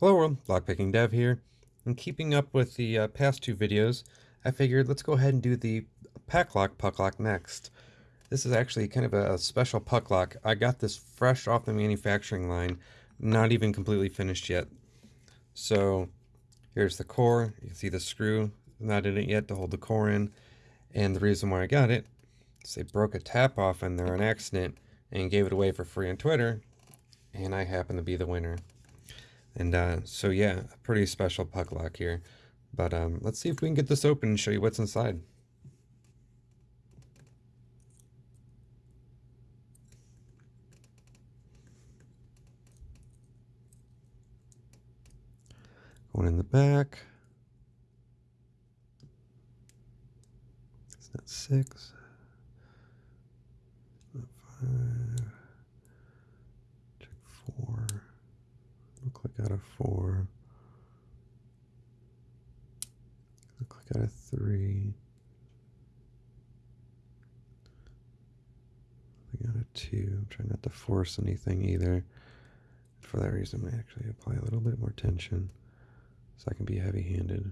Hello world, Lockpicking Dev here. And keeping up with the uh, past two videos, I figured let's go ahead and do the Packlock puck lock next. This is actually kind of a special puck lock. I got this fresh off the manufacturing line, not even completely finished yet. So here's the core. You can see the screw, not in it yet to hold the core in. And the reason why I got it is they broke a tap off in there on accident and gave it away for free on Twitter. And I happen to be the winner. And uh, so yeah, a pretty special puck lock here. But um, let's see if we can get this open and show you what's inside. Going in the back. It's not six. Not five. Check four. Look like out of four. Look like out of three. I got a two. I'm trying not to force anything either. For that reason, I actually apply a little bit more tension so I can be heavy handed.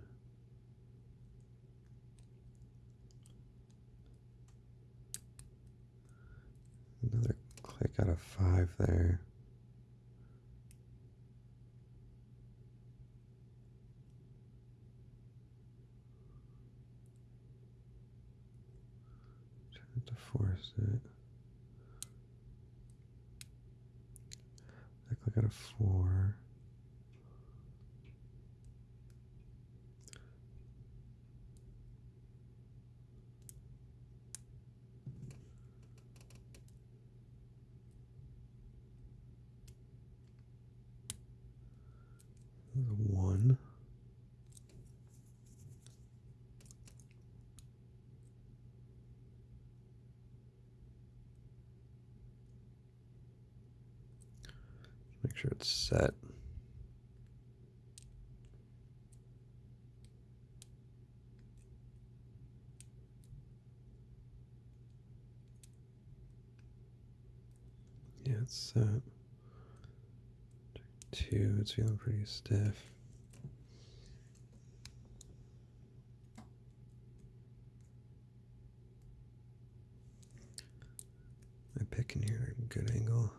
Another click out of five there. Force it. I click out of four. one. Make sure it's set. Yeah, it's set two. It's feeling pretty stiff. My pick in here, good angle.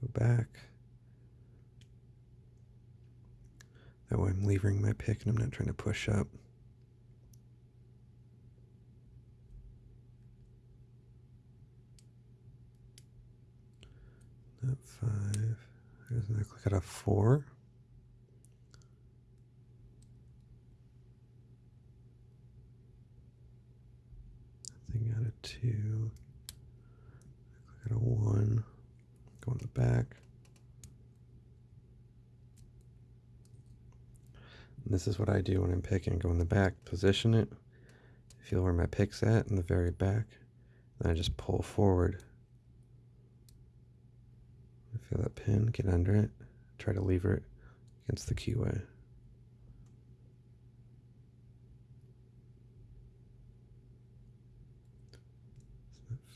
Go back. That way I'm levering my pick and I'm not trying to push up. Not five. There's another click out of four. Nothing out of two. Click out of one. Go in the back. This is what I do when I'm picking. Go in the back, position it, feel where my pick's at in the very back. Then I just pull forward. Feel that pin, get under it, try to lever it against the keyway.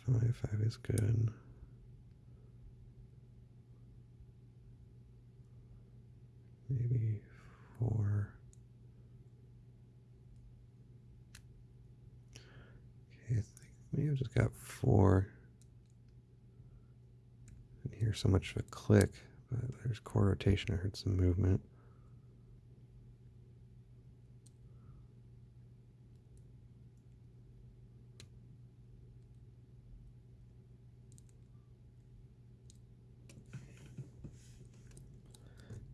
Five, five is good. Maybe four. Okay, I think maybe I've just got four so much of a click, but there's core rotation. I heard some movement.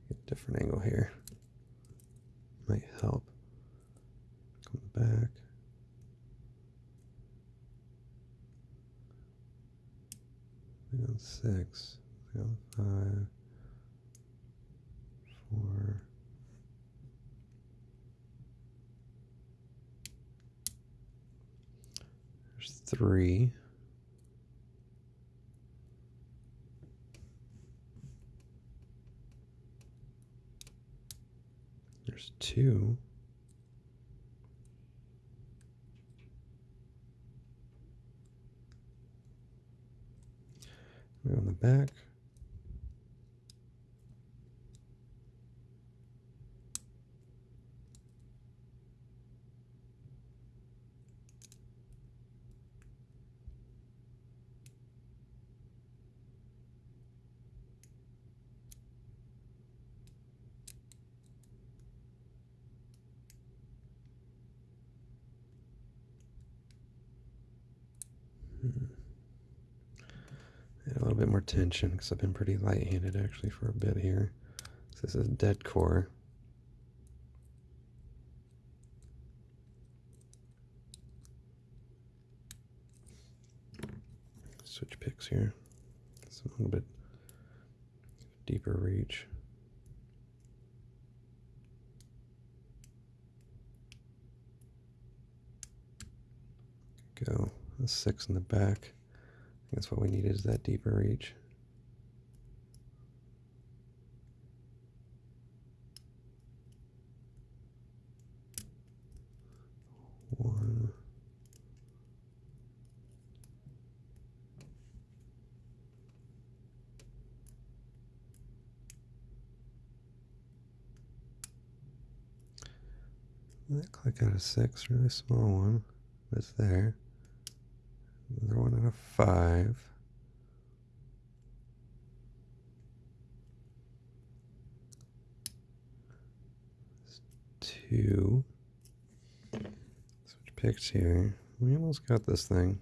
Get different angle here. Might help. Come back. on five, four, there's three. There's two. on the back. little bit more tension because I've been pretty light-handed actually for a bit here. This is dead core. Switch picks here. It's a little bit deeper reach. Go. A six in the back. That's what we need is that deeper reach. One. That click out of six, really small one. That's there. Another one out of five. two. Switch picks here. We almost got this thing.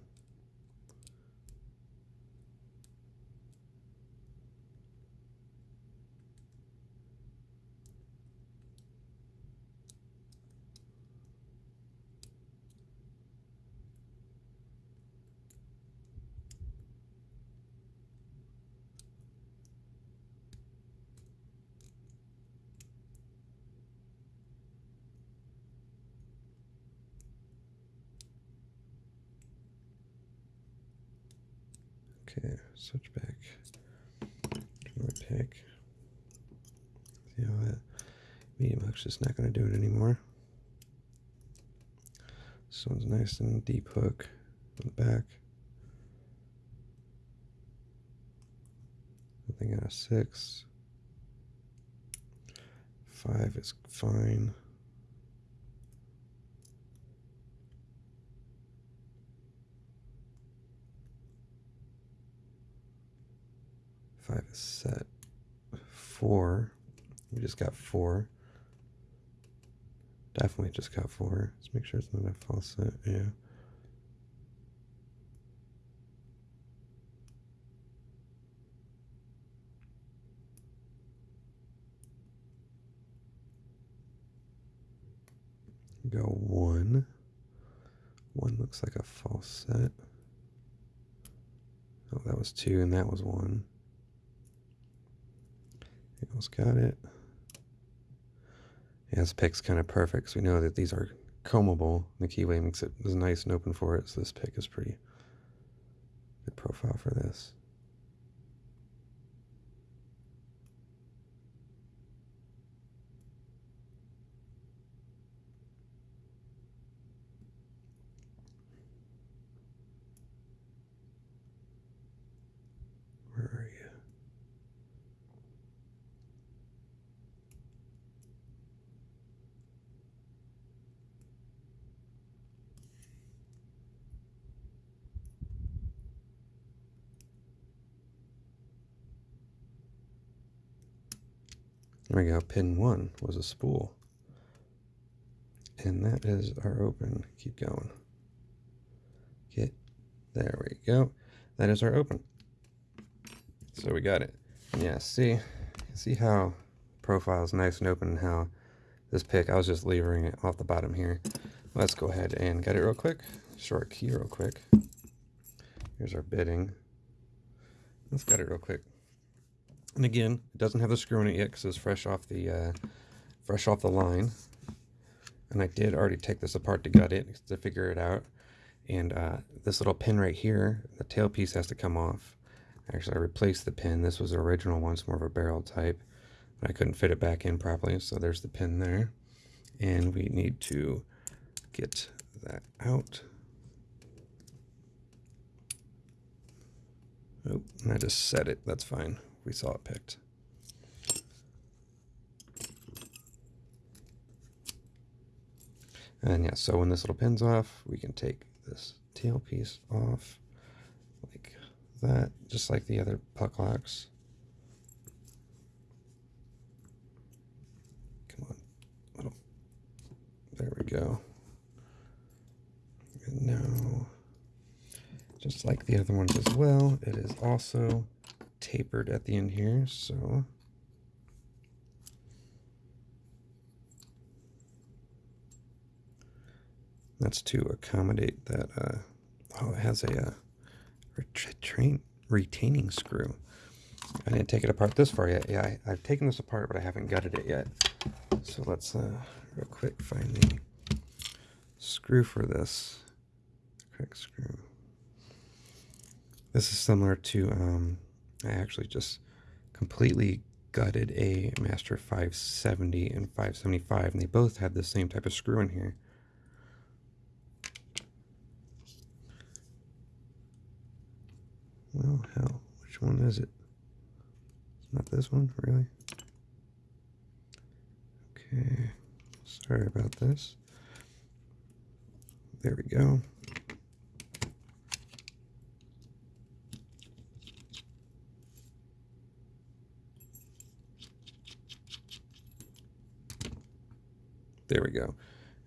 Okay, switch back. To pick. See how that medium hook's just not going to do it anymore. This one's nice and deep hook on the back. I Nothing out of six. Five is fine. Five is set. Four. We just got four. Definitely just got four. Let's make sure it's not a false set. Yeah. Go one. One looks like a false set. Oh, that was two, and that was one. Almost got it. Yeah, this pick's kind of perfect because we know that these are combable. The keyway makes it nice and open for it, so this pick is pretty good profile for this. Where are you? There we go. Pin one was a spool. And that is our open. Keep going. Get there we go. That is our open. So we got it. Yeah, see see how profile is nice and open and how this pick, I was just levering it off the bottom here. Let's go ahead and get it real quick. Short key real quick. Here's our bitting. Let's get it real quick. And again, it doesn't have the screw in it yet because it's fresh off the uh, fresh off the line. And I did already take this apart to gut it to figure it out. And uh, this little pin right here, the tail piece has to come off. Actually, I replaced the pin. This was the original one. It's more of a barrel type. But I couldn't fit it back in properly, so there's the pin there. And we need to get that out. Oh, and I just set it. That's fine we saw it picked. And yeah, so when this little pin's off, we can take this tail piece off like that, just like the other puck locks. Come on. Little. There we go. And now, just like the other ones as well, it is also tapered at the end here, so that's to accommodate that. Uh, oh, it has a uh, retrain, retaining screw. I didn't take it apart this far yet. Yeah, I, have taken this apart, but I haven't gutted it yet. So let's uh, real quick find the screw for this. Correct screw. This is similar to, um, I actually just completely gutted a Master 570 and 575, and they both had the same type of screw in here. Well, hell, which one is it? It's not this one, really? Okay, sorry about this. There we go. There we go.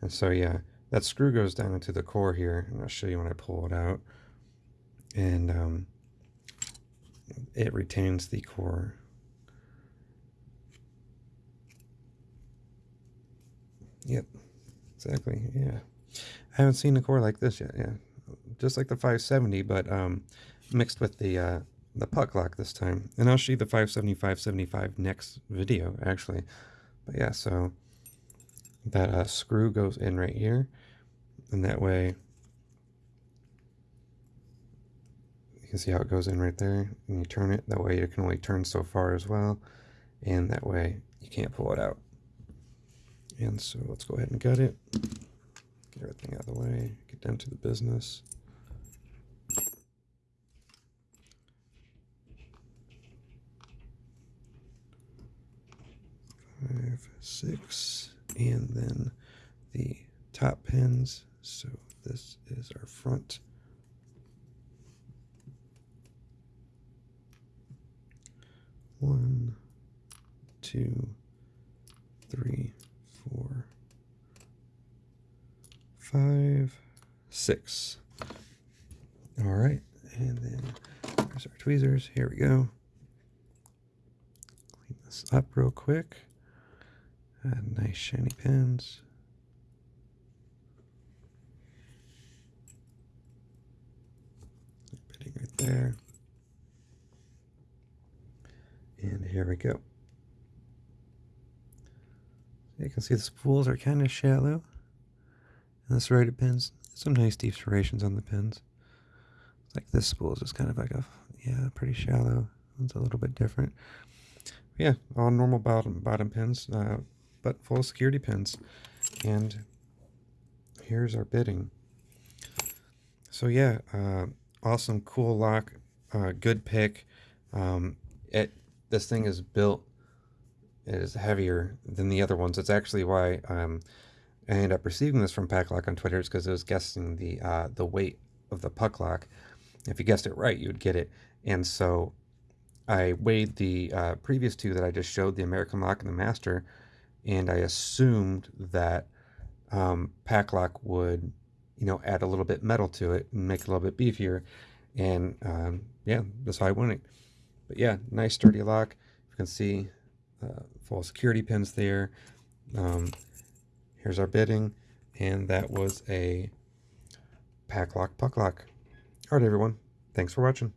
And so, yeah, that screw goes down into the core here, and I'll show you when I pull it out. And um, it retains the core. Yep, exactly, yeah. I haven't seen a core like this yet, yeah. Just like the 570, but um, mixed with the uh, the puck lock this time. And I'll show you the 570, 575 next video, actually. But yeah, so that uh, screw goes in right here. And that way, you can see how it goes in right there. And you turn it, that way you can only turn so far as well. And that way you can't pull it out. And so let's go ahead and gut it. Get everything out of the way, get down to the business. Five, six, and then the top pins. So this is our front. One, two, three, four, five, six. All right, and then there's our tweezers. Here we go. Clean this up real quick. Nice shiny pins. Pitting right there. And here we go. You can see the spools are kind of shallow. And the serrated pins, some nice deep serrations on the pins. Like this spool is just kind of like a, yeah, pretty shallow. It's a little bit different. Yeah, all normal bottom bottom pins. Uh, but full of security pins. And here's our bitting. So yeah, uh, awesome, cool lock, uh, good pick. Um, it this thing is built it is heavier than the other ones. It's actually why um, I ended up receiving this from Packlock on Twitter is because it was guessing the uh, the weight of the puck lock. If you guessed it right, you would get it. And so I weighed the uh, previous two that I just showed, the American Lock and the Master, and I assumed that um, Packlock would, you know, add a little bit metal to it and make it a little bit beefier. And um, yeah, that's how I went it. But yeah, nice sturdy lock. You can see uh, full security pins there. Um, here's our bitting. and that was a Packlock Puck Lock. All right, everyone. Thanks for watching.